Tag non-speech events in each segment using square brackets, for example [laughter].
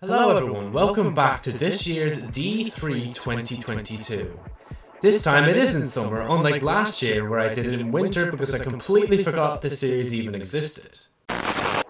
Hello everyone, welcome back to this year's D3 2022. This time it isn't summer, unlike last year where I did it in winter because I completely forgot this series even existed.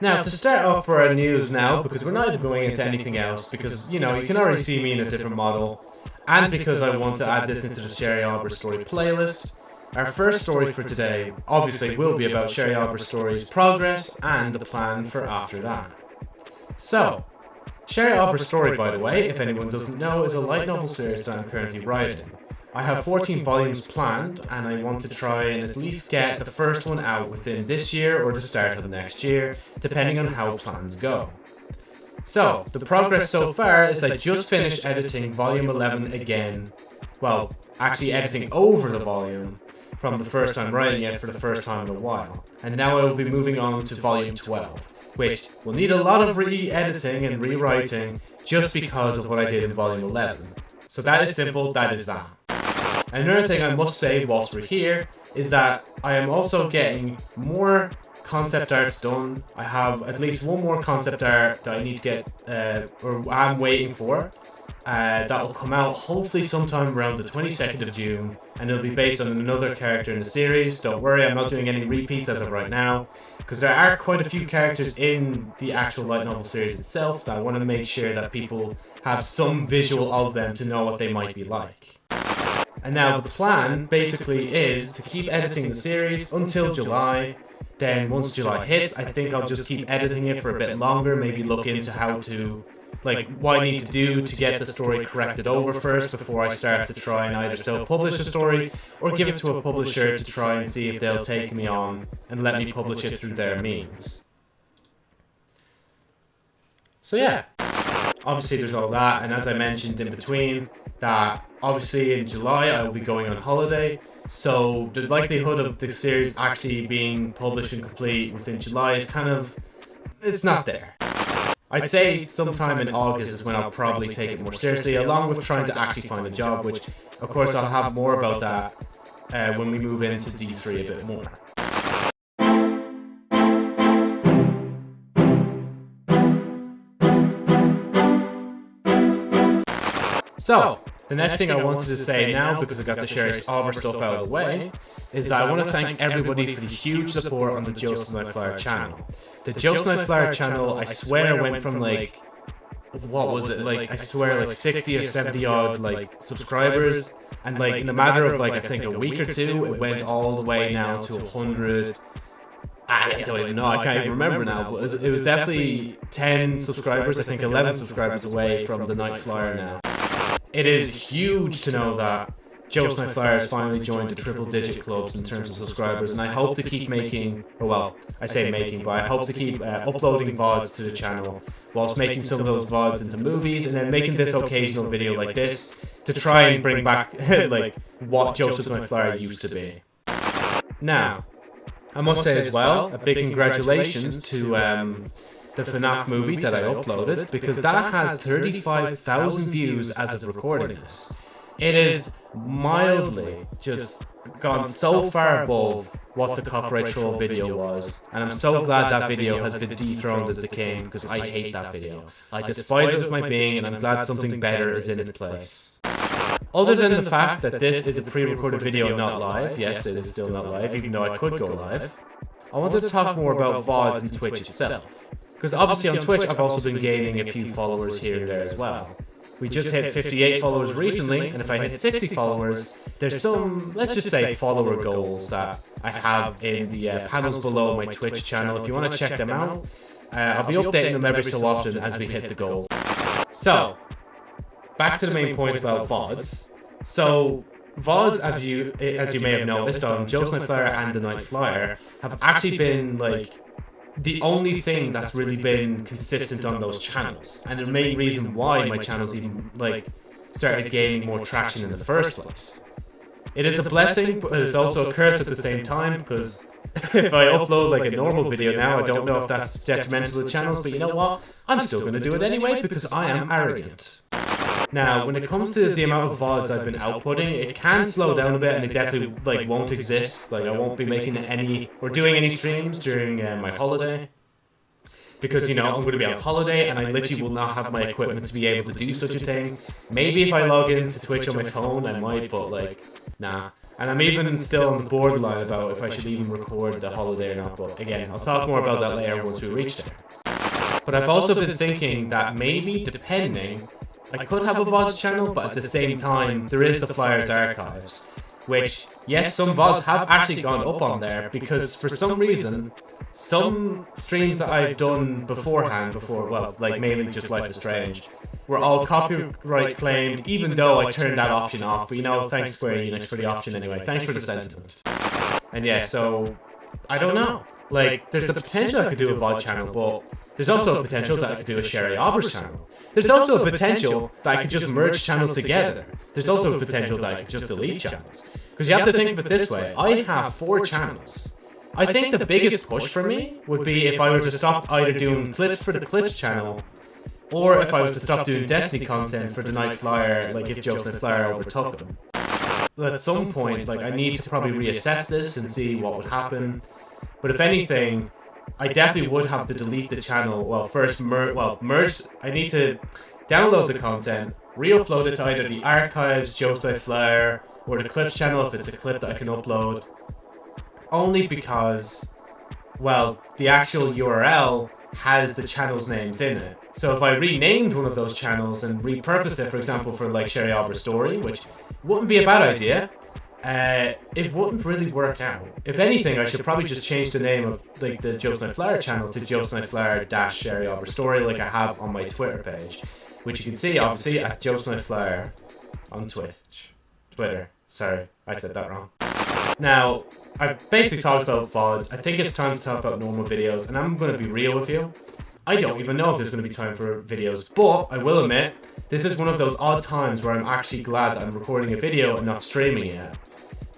Now, to start off for our news now, because we're not even going into anything else, because, you know, you can already see me in a different model, and because I want to add this into the Sherry Albert story playlist, our first story for today obviously will be about Sherry Albert story's progress and the plan for after that. So, Sherry Albert's story, by the way, if anyone doesn't know, is a light novel series that I'm currently writing. I have 14 volumes planned, and I want to try and at least get the first one out within this year or the start of next year, depending on how plans go. So, the progress so far is I just finished editing volume 11 again, well, actually editing over the volume from the first time writing it for the first time in a while, and now I will be moving on to volume 12 which will need a lot of re-editing and rewriting just because of what I did in volume 11. So that is simple, that is that. Another thing I must say whilst we're here is that I am also getting more concept arts done. I have at least one more concept art that I need to get, uh, or I'm waiting for. Uh, that will come out hopefully sometime around the 22nd of June, and it'll be based on another character in the series. Don't worry, I'm not doing any repeats as of right now, because there are quite a few characters in the actual light novel series itself that I want to make sure that people have some visual of them to know what they might be like. And now the plan basically is to keep editing the series until July. Then once July hits, I think I'll just keep editing it for a bit longer, maybe look into how to like what I need to do to get the story corrected over first before I start to try and either self-publish a story or give it to a publisher to try and see if they'll take me on and let me publish it through their means. So yeah, obviously there's all that, and as I mentioned in between, that obviously in July I will be going on holiday, so the likelihood of the series actually being published and complete within July is kind of, it's not there. I'd say sometime in August is when I'll probably take it more seriously, along with trying to actually find a job, which, of course, I'll have more about that uh, when we move into D3 a bit more. So, the next thing I wanted to say now, because I got the Sherry Albert stuff out of the way, is that I want to thank everybody for the huge support on the Joseph Nightflyer channel. The Joseph Nightflyer channel, I swear, went from like, what was it, like, I swear, like 60 or 70 odd, like, subscribers, and like, in a matter of like, I think a week or two, it went all the way now to 100. I don't even know, I can't even remember now, but it was, it was definitely 10 subscribers, I think 11 subscribers away from the Nightflyer now. It is huge to know that Joe Snipe has finally joined the triple digit clubs in terms of subscribers, and I hope to keep making, or well, I say making, but I hope to keep uh, uploading VODs to the channel, whilst making some of those VODs into movies, and then making this occasional video like this to try and bring back [laughs] [laughs] like what Joseph Snipe used to be. Now, I must say as well, a big congratulations to um, the FNAF movie that I uploaded, because that has 35,000 views as of recording this. It is mildly just gone so far above what the copyright troll video was, and I'm so glad that video has been dethroned as the king because I hate that video. I despise it with my being, and I'm glad something better is in its place. Other than the fact that this is a pre-recorded video not live, yes, it is still not live, even though I could go live, I wanted to talk more about VODs and Twitch itself. Because obviously on Twitch I've also been gaining a few followers here and there as well. We just hit 58 followers recently, and if I hit 60 followers, there's some, let's just say, follower goals that I have in the uh, panels below my Twitch channel. If you want to check them out, uh, I'll be updating them every so often as we hit the goals. So, back to the main point about VODs. So, VODs, as you, as you may have noticed on Joe's Night Flyer and The Night Flyer, have actually been, like, the only thing that's really been consistent on those channels, and the main reason why my channels even like started gaining more traction in the first place. It is a blessing, but it's also a curse at the same time because [laughs] [laughs] if I upload like a normal video now, I don't know if that's detrimental to the channels, but you know what? I'm still going to do it anyway because I am arrogant. Now, when it comes to the amount of VODs I've been outputting, it can slow down a bit and it definitely like won't exist. Like I won't be making any or doing any streams during uh, my holiday. because you know I'm going to be on holiday and I literally will not have my equipment to be able to do such a thing. Maybe if I log into Twitch on my phone, I might, but like, nah. And I'm even still on the borderline about if I should even record the holiday or not. But again, I'll talk more about that later once we reach there. But I've also been thinking that maybe, depending, I could have a VODs channel, but at the same time, there is the Flyers archives. Which, yes, some VODs have actually gone up on there because for some reason, some streams that I've done beforehand, before, well, like mainly just Life is Strange, were all copyright claimed, even though I turned that option off. But you know, thanks Square Enix for the option anyway. Thanks for the sentiment. And yeah, so I don't know. Like, there's a potential I could do a VOD channel, but there's also a potential that I could do a Sherry Aubers channel. There's also a potential that I could just merge channels together. There's also a potential that I could just delete channels. Because you have to think of it this way. I have four channels. I think the biggest push for me would be if I were to stop either doing clips for the clips channel or if I was to stop doing Destiny content for the Night Flyer, like if Joe's Night Flyer overtook them. At some point, like I need to probably reassess this and see what would happen. But if anything, I definitely would have to delete the channel. Well, first mer well merge. I need to download the content, re-upload it to either the archives, Jokes by Flyer, or the clips channel if it's a clip that I can upload. Only because, well, the actual URL has the channel's names in it. So if I renamed one of those channels and repurposed it, for example, for like Sherry Aubers Story, which wouldn't be a bad idea, uh, it wouldn't really work out. If anything, I should probably just change the name of like the Joe's Night Flyer channel to Joe's Night Flyer dash Sherry Aubers Story, like I have on my Twitter page, which you can see obviously at Joe's Night Flyer on Twitch, Twitter. Sorry, I said that wrong. Now, I've basically talked about VODs. I think it's time to talk about normal videos, and I'm going to be real with you. I don't even know if there's going to be time for videos, but I will admit, this is one of those odd times where I'm actually glad that I'm recording a video and not streaming it.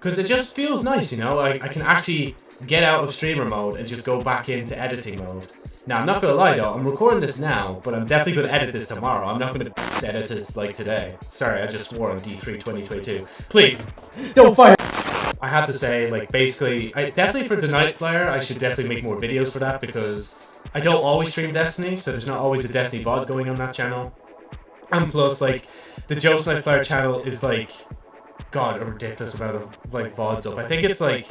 Because it just feels nice, you know? Like, I can actually get out of streamer mode and just go back into editing mode. Now, I'm not to lie though, I'm recording this now, but I'm definitely going to edit this tomorrow. I'm not going [laughs] to edit this like today. Sorry, I just swore on D3 2022. Please, don't fire [laughs] I have to say, like, basically, I, definitely for the Night Flyer, I should definitely make more videos for that because I don't always stream Destiny, so there's not always a Destiny VOD going on that channel. And plus, like, the Joe's Night Flyer channel is, like, God, a ridiculous amount of, like, VODs up. I think it's, like,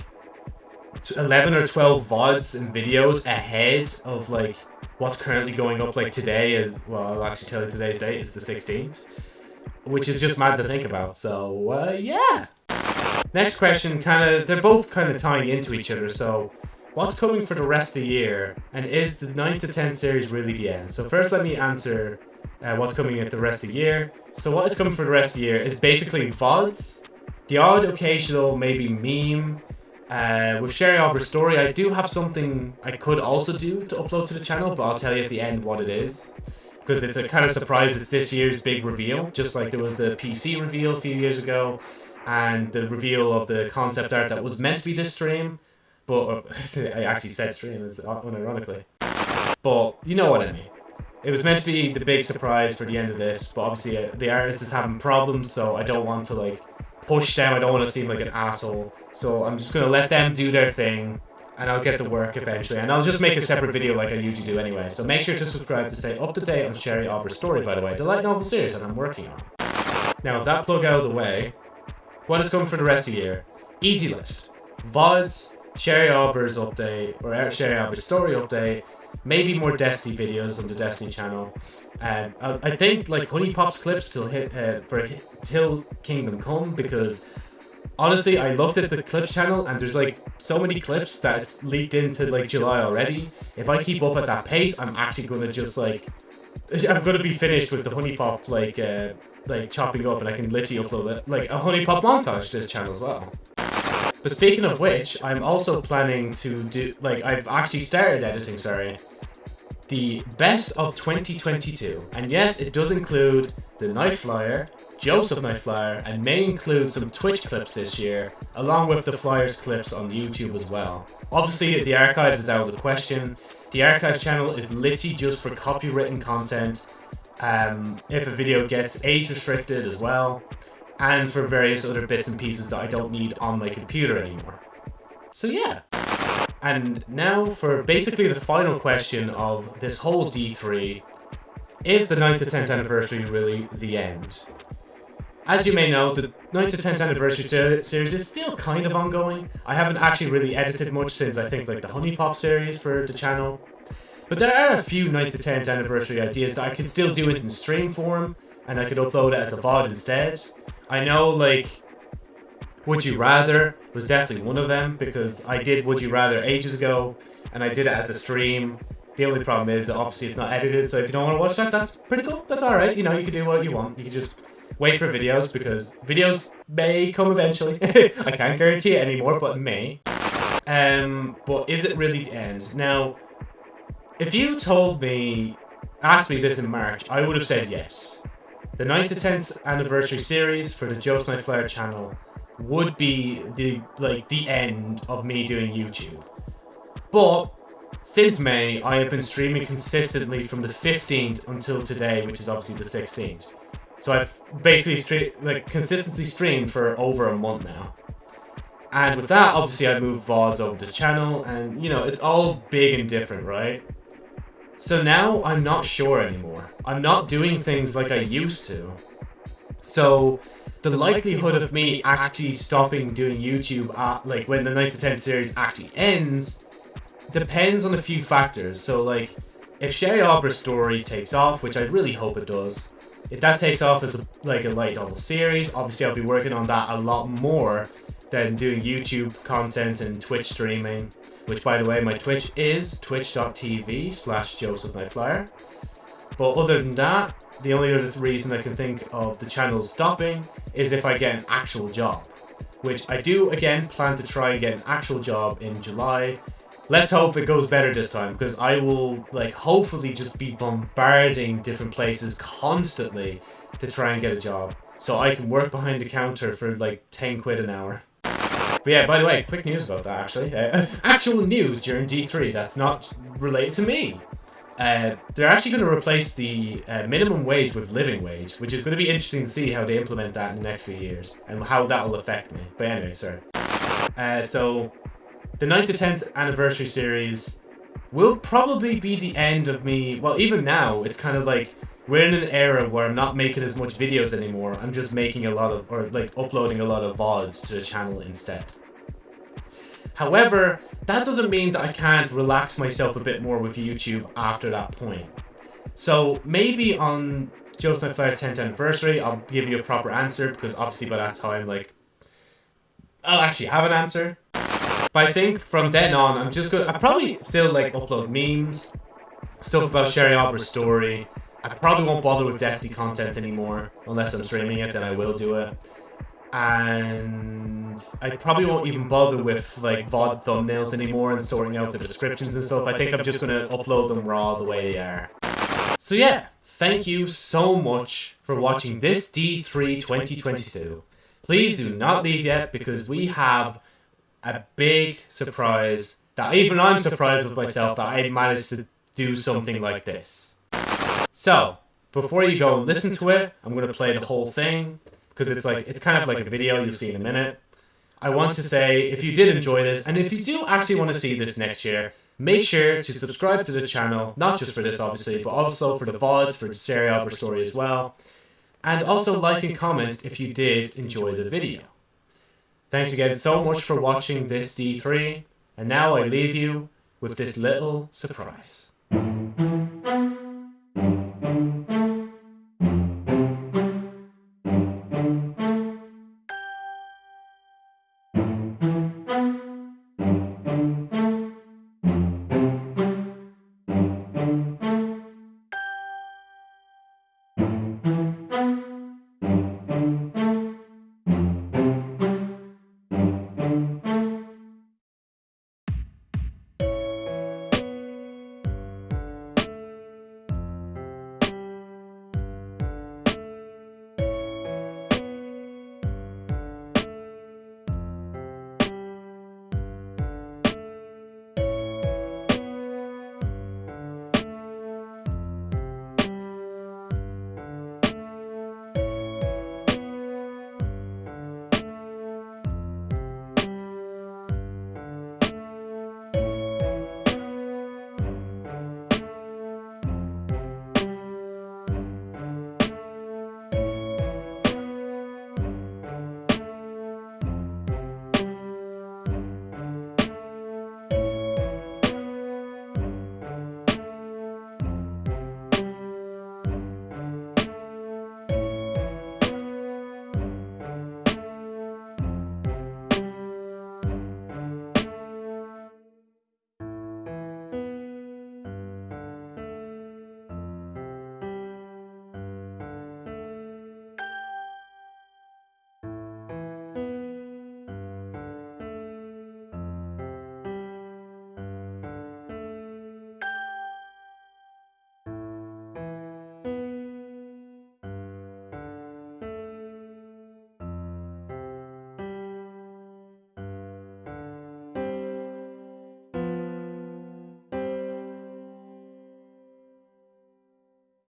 11 or 12 VODs and videos ahead of, like, what's currently going up, like, today is, well, I'll actually tell you today's date is the 16th. Which is just mad to think about, so, uh, yeah. Next question, kind of, they're both kind of tying into each other, so what's coming for the rest of the year, and is the 9 to 10 series really the end? So first let me answer uh, what's coming at the rest of the year. So what is coming for the rest of the year is basically VODs, the odd occasional maybe meme, uh, with Sherry Aubers story, I do have something I could also do to upload to the channel, but I'll tell you at the end what it is. Because it's a kind of surprise, it's this year's big reveal, just like there was the PC reveal a few years ago, and the reveal of the concept art that was meant to be this stream, but uh, [laughs] I actually said stream, it's unironically. But you know what I mean. It was meant to be the big surprise for the end of this, but obviously uh, the artist is having problems, so I don't want to like push them. I don't want to seem like an asshole, so I'm just gonna let them do their thing, and I'll get the work eventually. And I'll just make a separate video like I usually do anyway. So make sure to subscribe to stay up to date on Sherry Aubers' story, by the way, the light novel series that I'm working on. Now, with that plug out of the way, what is coming for the rest of the year? Easy list. VODs, Sherry Aubers update, or Sherry Aubers story update, maybe more Destiny videos on the Destiny channel. Um, I, I think like HuniePop's clips till hit uh, for till Kingdom Come because honestly I looked at the clips channel and there's like so many clips that's leaked into like July already. If I keep up at that pace, I'm actually gonna just like [laughs] I'm gonna be finished with the HuniePop like uh, like chopping up and I can literally upload it like a HuniePop montage to this channel as well. But speaking of which, I'm also planning to do like I've actually started editing, sorry. The best of 2022. And yes, it does include the Night Flyer, Joseph Night Flyer, and may include some Twitch clips this year, along with the Flyers clips on YouTube as well. Obviously, the archives is out of the question. The archive channel is literally just for copywritten content um, if a video gets age restricted as well, and for various other bits and pieces that I don't need on my computer anymore. So yeah. And now for basically the final question of this whole D3. Is the 9th to 10th anniversary really the end? As you may know, the 9th to 10th anniversary series is still kind of ongoing. I haven't actually really edited much since I think like the HuniePop series for the channel. But there are a few 9th to 10th anniversary ideas that I could still do it in stream form, and I could upload it as a VOD instead. I know like would You Rather was definitely one of them because I did Would You Rather ages ago and I did it as a stream. The only problem is that obviously it's not edited, so if you don't want to watch that, that's pretty cool. That's alright, you know, you can do what you want. You can just wait for videos because videos may come eventually. [laughs] I can't guarantee it anymore, but it may. Um, but is it really the end? Now, if you told me, asked me this in March, I would have said yes. The 9th to 10th anniversary series for the Joe Snipe Flare channel would be the like the end of me doing YouTube. But since May, I have been streaming consistently from the 15th until today, which is obviously the 16th. So I've basically like consistently streamed for over a month now. And with that, obviously I moved VODs over the channel, and you know, it's all big and different, right? So now I'm not sure anymore. I'm not doing things like I used to. So the likelihood of me actually stopping doing YouTube at, like when the 9 to 10 series actually ends depends on a few factors. So like if Sherry Aubrey's story takes off, which I really hope it does, if that takes off as a, like a light novel series, obviously I'll be working on that a lot more than doing YouTube content and Twitch streaming. Which by the way, my Twitch is twitch.tv slash Joseph Nightflyer. But other than that, the only other reason I can think of the channel stopping is if I get an actual job. Which I do, again, plan to try and get an actual job in July. Let's hope it goes better this time, because I will, like, hopefully just be bombarding different places constantly to try and get a job. So I can work behind the counter for, like, 10 quid an hour. But yeah, by the way, quick news about that, actually. Uh, actual news during D3 that's not related to me. Uh, they're actually going to replace the uh, minimum wage with living wage, which is going to be interesting to see how they implement that in the next few years and how that will affect me. But anyway, sorry. Uh, so, the 9th to 10th anniversary series will probably be the end of me. Well, even now, it's kind of like we're in an era where I'm not making as much videos anymore. I'm just making a lot of, or like uploading a lot of VODs to the channel instead. However, that doesn't mean that I can't relax myself a bit more with YouTube after that point. So maybe on Snipe Flower's 10th anniversary, I'll give you a proper answer because obviously by that time, like, I'll actually have an answer. But I think from then on, I'm just gonna, I probably still like upload memes, stuff about Sherry Aubrey's story. I probably won't bother with Destiny content anymore unless I'm streaming it, then I will do it and I probably won't even bother with like VOD thumbnails anymore and sorting out the descriptions and stuff. I think I'm just gonna upload them raw the way they are. So yeah, thank you so much for watching this D3 2022. Please do not leave yet because we have a big surprise that even I'm surprised with myself that I managed to do something like this. So, before you go and listen to it, I'm going to play the whole thing because it's like it's kind of like a video you'll see in a minute. I want to say if you did enjoy this, and if you do actually want to see this next year, make sure to subscribe to the channel, not just for this obviously, but also for the VODs, for the Sherry Aubrey story as well. And also like and comment if you did enjoy the video. Thanks again so much for watching this D3, and now I leave you with this little surprise.